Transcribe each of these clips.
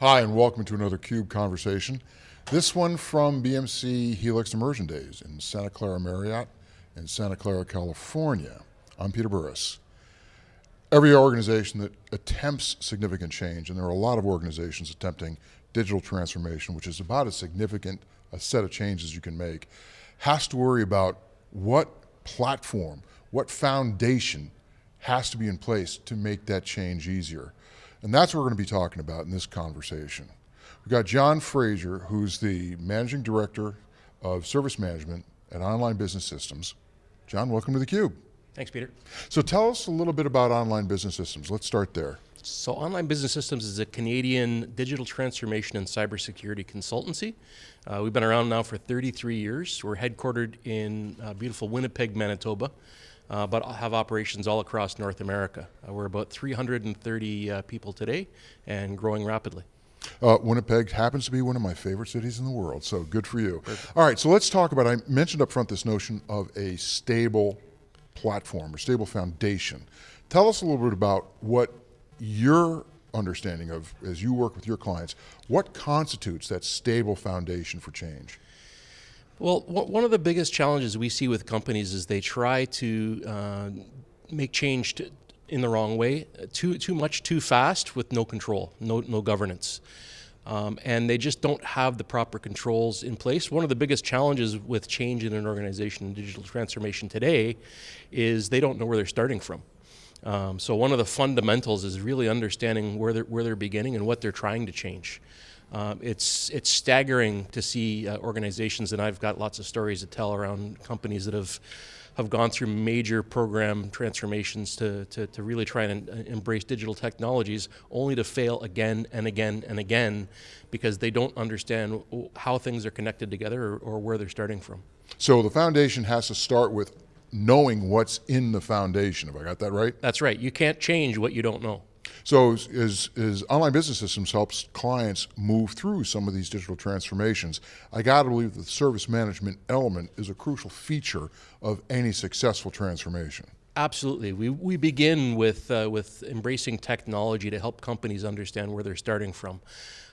Hi, and welcome to another CUBE conversation. This one from BMC Helix Immersion Days in Santa Clara Marriott in Santa Clara, California. I'm Peter Burris. Every organization that attempts significant change, and there are a lot of organizations attempting digital transformation, which is about as significant a set of changes you can make, has to worry about what platform, what foundation has to be in place to make that change easier. And that's what we're going to be talking about in this conversation. We've got John Frazier, who's the Managing Director of Service Management at Online Business Systems. John, welcome to theCUBE. Thanks, Peter. So tell us a little bit about Online Business Systems. Let's start there. So Online Business Systems is a Canadian digital transformation and cybersecurity consultancy. Uh, we've been around now for 33 years. We're headquartered in uh, beautiful Winnipeg, Manitoba uh, but have operations all across North America. Uh, we're about 330 uh, people today and growing rapidly. Uh, Winnipeg happens to be one of my favorite cities in the world, so good for you. Perfect. All right, so let's talk about, I mentioned up front this notion of a stable platform or stable foundation. Tell us a little bit about what your understanding of, as you work with your clients, what constitutes that stable foundation for change? Well, one of the biggest challenges we see with companies is they try to uh, make change to, in the wrong way, too too much, too fast, with no control, no no governance, um, and they just don't have the proper controls in place. One of the biggest challenges with change in an organization and digital transformation today is they don't know where they're starting from. Um, so one of the fundamentals is really understanding where they're where they're beginning and what they're trying to change. Um, it's it's staggering to see uh, organizations, and I've got lots of stories to tell around companies that have have gone through major program transformations to, to, to really try and uh, embrace digital technologies, only to fail again and again and again because they don't understand how things are connected together or, or where they're starting from. So the foundation has to start with knowing what's in the foundation. Have I got that right? That's right. You can't change what you don't know. So as, as Online Business Systems helps clients move through some of these digital transformations, I got to believe that the service management element is a crucial feature of any successful transformation. Absolutely. We, we begin with, uh, with embracing technology to help companies understand where they're starting from.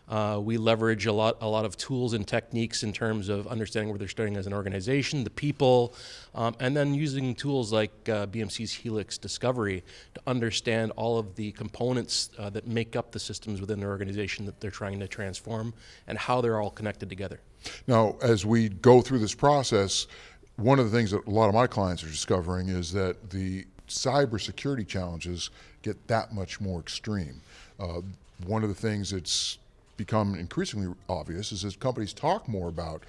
Uh, we leverage a lot, a lot of tools and techniques in terms of understanding where they're starting as an organization, the people, um, and then using tools like uh, BMC's Helix Discovery to understand all of the components uh, that make up the systems within their organization that they're trying to transform and how they're all connected together. Now, as we go through this process, one of the things that a lot of my clients are discovering is that the cybersecurity challenges get that much more extreme. Uh, one of the things that's become increasingly obvious is as companies talk more about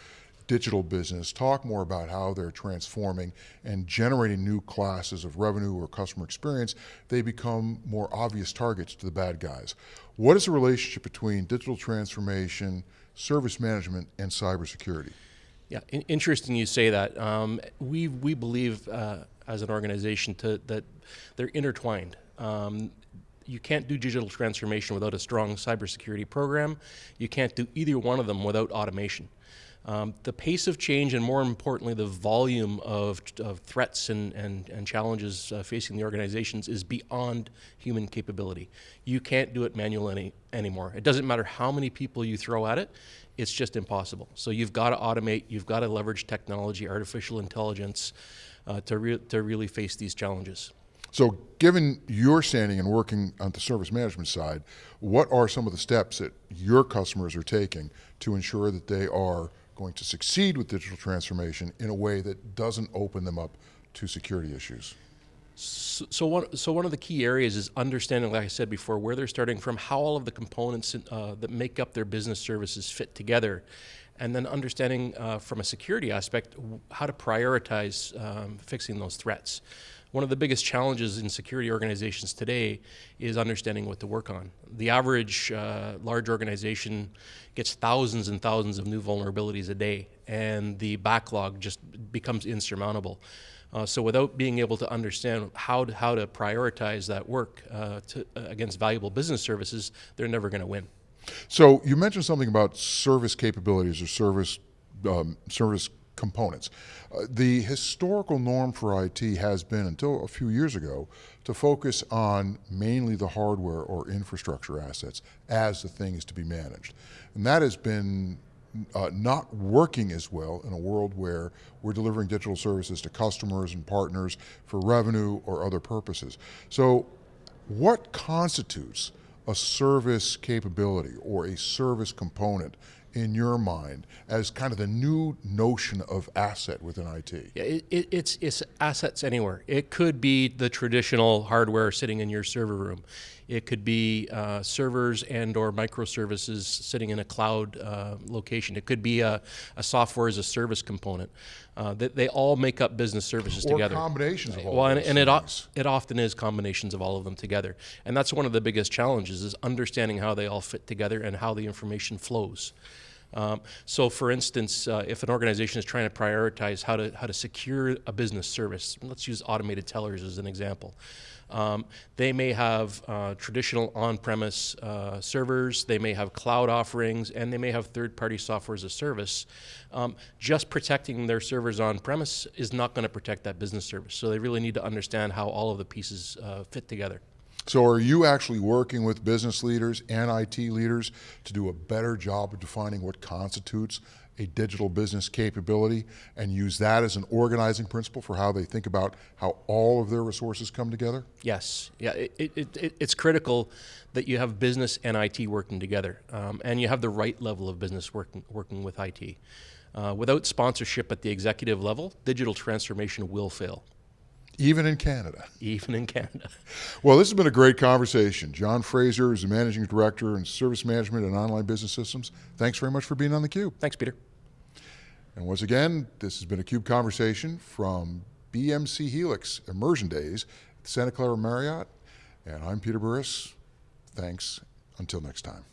digital business, talk more about how they're transforming and generating new classes of revenue or customer experience, they become more obvious targets to the bad guys. What is the relationship between digital transformation, service management, and cybersecurity? Yeah, interesting you say that. Um, we, we believe uh, as an organization to, that they're intertwined. Um, you can't do digital transformation without a strong cybersecurity program. You can't do either one of them without automation. Um, the pace of change and more importantly the volume of, of threats and, and, and challenges uh, facing the organizations is beyond human capability. You can't do it manually anymore. It doesn't matter how many people you throw at it, it's just impossible. So you've got to automate, you've got to leverage technology, artificial intelligence uh, to, re to really face these challenges. So given your standing and working on the service management side, what are some of the steps that your customers are taking to ensure that they are going to succeed with digital transformation in a way that doesn't open them up to security issues? So, so, one, so one of the key areas is understanding, like I said before, where they're starting from, how all of the components uh, that make up their business services fit together, and then understanding uh, from a security aspect how to prioritize um, fixing those threats one of the biggest challenges in security organizations today is understanding what to work on. The average uh, large organization gets thousands and thousands of new vulnerabilities a day, and the backlog just becomes insurmountable. Uh, so without being able to understand how to, how to prioritize that work uh, to, uh, against valuable business services, they're never going to win. So you mentioned something about service capabilities or service um, service components. Uh, the historical norm for IT has been, until a few years ago, to focus on mainly the hardware or infrastructure assets as the things to be managed. And that has been uh, not working as well in a world where we're delivering digital services to customers and partners for revenue or other purposes. So what constitutes a service capability or a service component in your mind as kind of the new notion of asset within IT? Yeah, it, it, it's it's assets anywhere. It could be the traditional hardware sitting in your server room. It could be uh, servers and or microservices sitting in a cloud uh, location. It could be a, a, software as a service component. Uh, they, they, all make up business services or together. combinations of all well, and, and it, it often is combinations of all of them together. And that's one of the biggest challenges is understanding how they all fit together and how the information flows. Um, so, for instance, uh, if an organization is trying to prioritize how to how to secure a business service, let's use automated tellers as an example. Um, they may have uh, traditional on-premise uh, servers, they may have cloud offerings, and they may have third-party software as a service. Um, just protecting their servers on-premise is not going to protect that business service. So they really need to understand how all of the pieces uh, fit together. So are you actually working with business leaders and IT leaders to do a better job of defining what constitutes a digital business capability and use that as an organizing principle for how they think about how all of their resources come together? Yes, yeah, it, it, it, it's critical that you have business and IT working together, um, and you have the right level of business working working with IT. Uh, without sponsorship at the executive level, digital transformation will fail. Even in Canada. Even in Canada. Well, this has been a great conversation. John Fraser is the Managing Director in Service Management and Online Business Systems. Thanks very much for being on theCUBE. Thanks, Peter. And once again, this has been a CUBE conversation from BMC Helix Immersion Days at Santa Clara Marriott. And I'm Peter Burris. Thanks. Until next time.